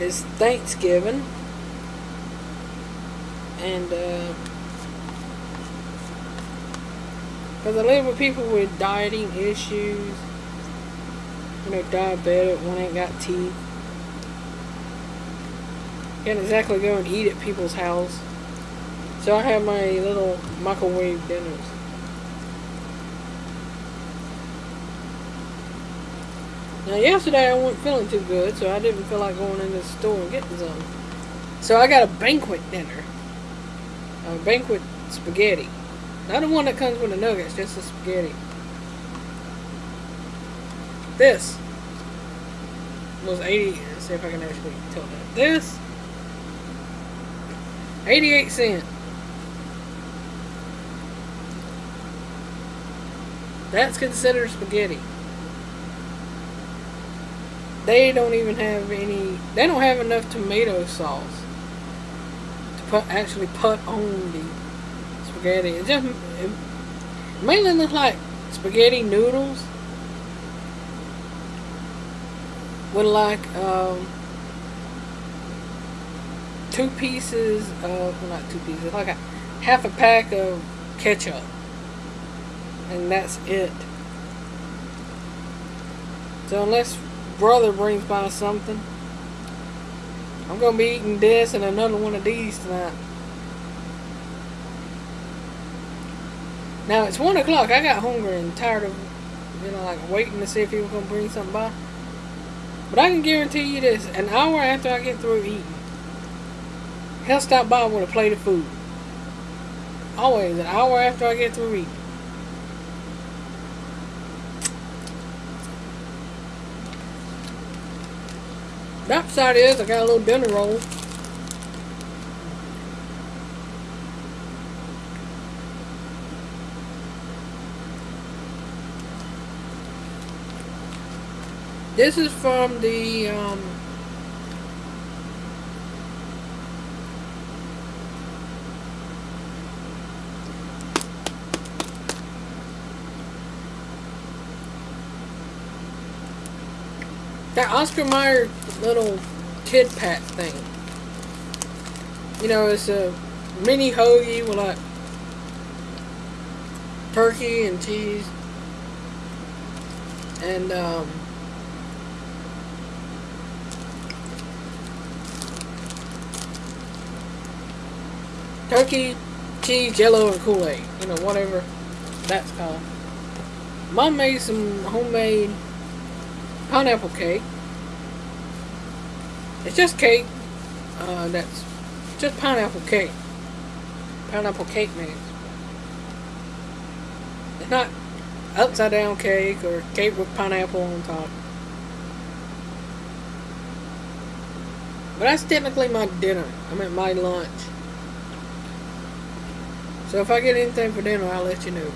is Thanksgiving. And, uh, because I live with people with dieting issues, you know, diabetic, one ain't got teeth. Can't exactly go and eat at people's house. So I have my little microwave dinners. Now yesterday I wasn't feeling too good, so I didn't feel like going into the store and getting some. So I got a banquet dinner. A banquet spaghetti. Not the one that comes with the nuggets, just the spaghetti. This was 80, let's see if I can actually tell that. This, 88 cent. That's considered spaghetti. They don't even have any, they don't have enough tomato sauce to put, actually put on the spaghetti. It just, it mainly looks like spaghetti noodles with like um, two pieces of, well not two pieces, like a half a pack of ketchup. And that's it. So unless brother brings by something, I'm gonna be eating this and another one of these tonight. Now it's one o'clock. I got hungry and tired of, you know, like waiting to see if he was gonna bring something by. But I can guarantee you this: an hour after I get through eating, he'll stop by with a plate of food. Always an hour after I get through eating. The upside is I got a little dinner roll. This is from the um, that Oscar Mayer little kid pack thing. You know, it's a mini hoagie with like turkey and cheese and um, turkey, cheese, jello, and Kool-Aid. You know, whatever that's called. Mom made some homemade pineapple cake. It's just cake. Uh, that's just pineapple cake. Pineapple cake mix. It's not upside down cake or cake with pineapple on top. But that's technically my dinner. I mean my lunch. So if I get anything for dinner, I'll let you know.